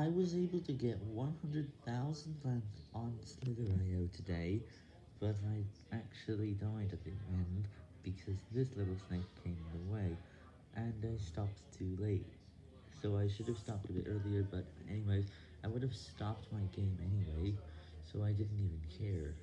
I was able to get 100,000 francs on Slither.io today, but I actually died at the end, because this little snake came in the way, and I stopped too late. So I should have stopped a bit earlier, but anyways, I would have stopped my game anyway, so I didn't even care.